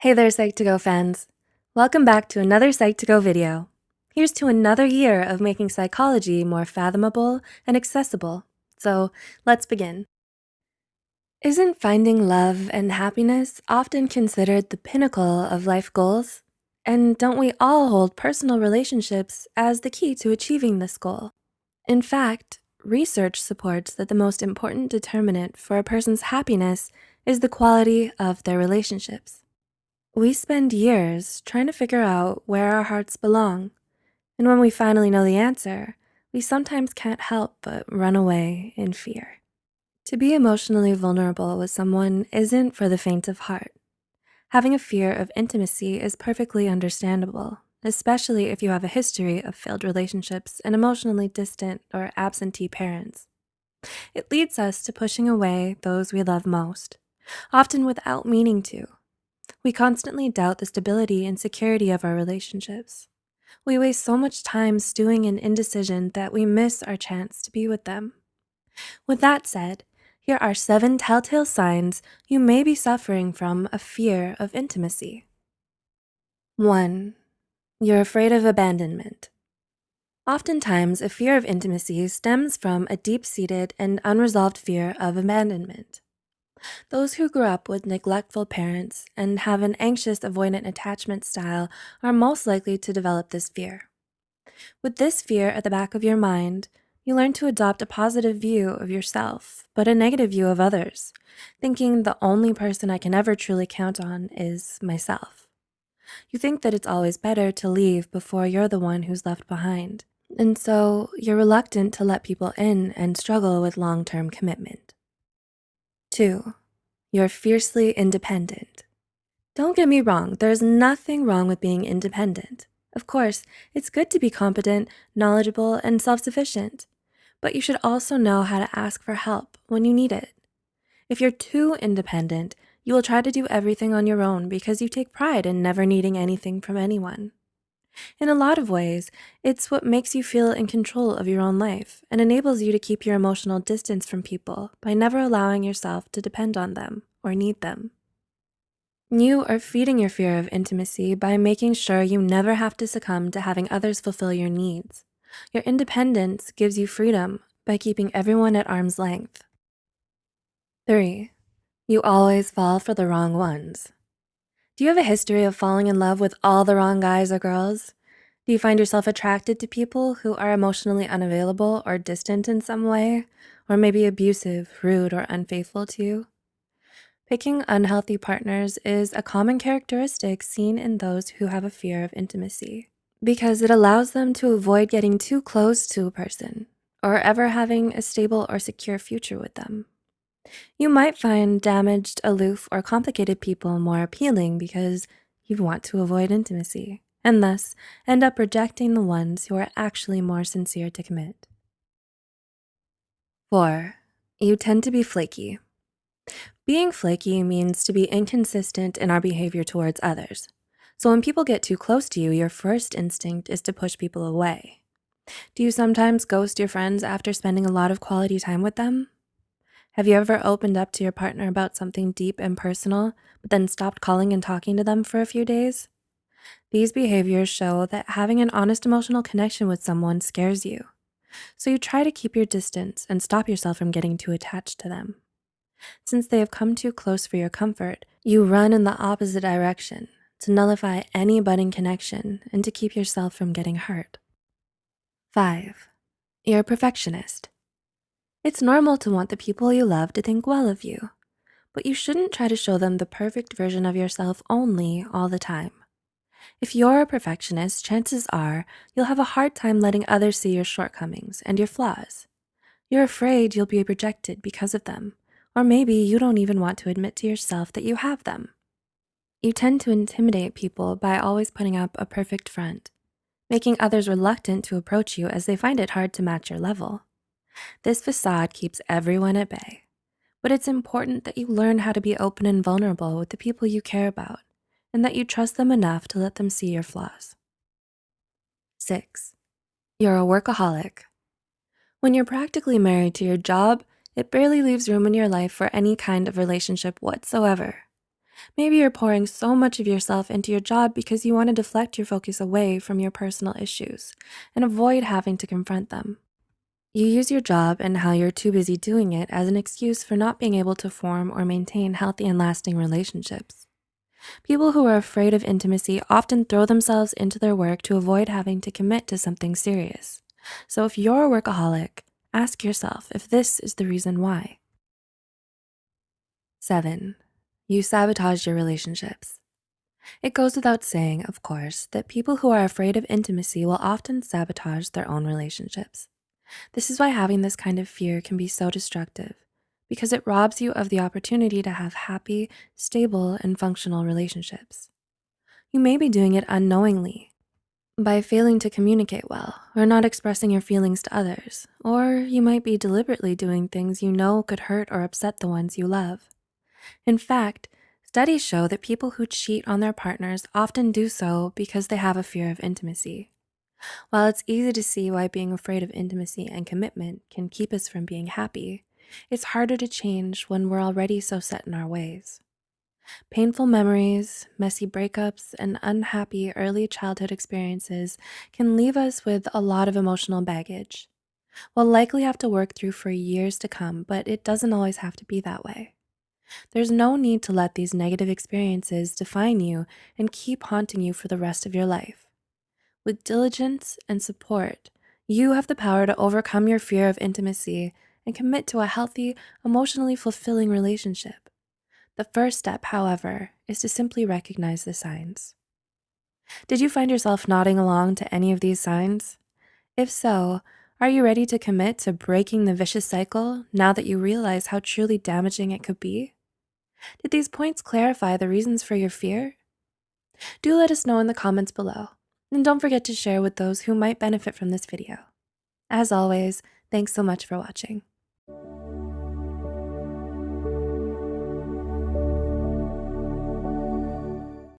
Hey there, Psych2Go fans. Welcome back to another Psych2Go video. Here's to another year of making psychology more fathomable and accessible. So let's begin. Isn't finding love and happiness often considered the pinnacle of life goals? And don't we all hold personal relationships as the key to achieving this goal? In fact, research supports that the most important determinant for a person's happiness is the quality of their relationships. We spend years trying to figure out where our hearts belong. And when we finally know the answer, we sometimes can't help but run away in fear. To be emotionally vulnerable with someone isn't for the faint of heart. Having a fear of intimacy is perfectly understandable, especially if you have a history of failed relationships and emotionally distant or absentee parents. It leads us to pushing away those we love most, often without meaning to we constantly doubt the stability and security of our relationships. We waste so much time stewing in indecision that we miss our chance to be with them. With that said, here are seven telltale signs you may be suffering from a fear of intimacy. 1. You're afraid of abandonment. Oftentimes, a fear of intimacy stems from a deep-seated and unresolved fear of abandonment. Those who grew up with neglectful parents and have an anxious avoidant attachment style are most likely to develop this fear. With this fear at the back of your mind, you learn to adopt a positive view of yourself, but a negative view of others, thinking the only person I can ever truly count on is myself. You think that it's always better to leave before you're the one who's left behind. And so you're reluctant to let people in and struggle with long-term commitment. Two, you're fiercely independent. Don't get me wrong, there's nothing wrong with being independent. Of course, it's good to be competent, knowledgeable, and self-sufficient, but you should also know how to ask for help when you need it. If you're too independent, you will try to do everything on your own because you take pride in never needing anything from anyone. In a lot of ways, it's what makes you feel in control of your own life and enables you to keep your emotional distance from people by never allowing yourself to depend on them or need them. You are feeding your fear of intimacy by making sure you never have to succumb to having others fulfill your needs. Your independence gives you freedom by keeping everyone at arm's length. Three, you always fall for the wrong ones. Do you have a history of falling in love with all the wrong guys or girls? Do you find yourself attracted to people who are emotionally unavailable or distant in some way, or maybe abusive, rude, or unfaithful to you? Picking unhealthy partners is a common characteristic seen in those who have a fear of intimacy because it allows them to avoid getting too close to a person or ever having a stable or secure future with them. You might find damaged, aloof, or complicated people more appealing because you want to avoid intimacy and thus end up rejecting the ones who are actually more sincere to commit. Four, you tend to be flaky. Being flaky means to be inconsistent in our behavior towards others. So when people get too close to you, your first instinct is to push people away. Do you sometimes ghost your friends after spending a lot of quality time with them? Have you ever opened up to your partner about something deep and personal, but then stopped calling and talking to them for a few days? These behaviors show that having an honest emotional connection with someone scares you. So you try to keep your distance and stop yourself from getting too attached to them. Since they have come too close for your comfort, you run in the opposite direction to nullify any budding connection and to keep yourself from getting hurt. Five, you're a perfectionist. It's normal to want the people you love to think well of you, but you shouldn't try to show them the perfect version of yourself only all the time. If you're a perfectionist, chances are you'll have a hard time letting others see your shortcomings and your flaws. You're afraid you'll be rejected because of them, or maybe you don't even want to admit to yourself that you have them. You tend to intimidate people by always putting up a perfect front, making others reluctant to approach you as they find it hard to match your level. This facade keeps everyone at bay, but it's important that you learn how to be open and vulnerable with the people you care about and that you trust them enough to let them see your flaws. Six, you're a workaholic. When you're practically married to your job, it barely leaves room in your life for any kind of relationship whatsoever. Maybe you're pouring so much of yourself into your job because you want to deflect your focus away from your personal issues and avoid having to confront them. You use your job and how you're too busy doing it as an excuse for not being able to form or maintain healthy and lasting relationships. People who are afraid of intimacy often throw themselves into their work to avoid having to commit to something serious. So if you're a workaholic, ask yourself if this is the reason why. Seven, you sabotage your relationships. It goes without saying, of course, that people who are afraid of intimacy will often sabotage their own relationships. This is why having this kind of fear can be so destructive because it robs you of the opportunity to have happy, stable, and functional relationships. You may be doing it unknowingly by failing to communicate well or not expressing your feelings to others, or you might be deliberately doing things you know could hurt or upset the ones you love. In fact, studies show that people who cheat on their partners often do so because they have a fear of intimacy. While it's easy to see why being afraid of intimacy and commitment can keep us from being happy, it's harder to change when we're already so set in our ways. Painful memories, messy breakups, and unhappy early childhood experiences can leave us with a lot of emotional baggage. We'll likely have to work through for years to come, but it doesn't always have to be that way. There's no need to let these negative experiences define you and keep haunting you for the rest of your life. With diligence and support, you have the power to overcome your fear of intimacy and commit to a healthy, emotionally fulfilling relationship. The first step, however, is to simply recognize the signs. Did you find yourself nodding along to any of these signs? If so, are you ready to commit to breaking the vicious cycle now that you realize how truly damaging it could be? Did these points clarify the reasons for your fear? Do let us know in the comments below, and don't forget to share with those who might benefit from this video. As always, thanks so much for watching.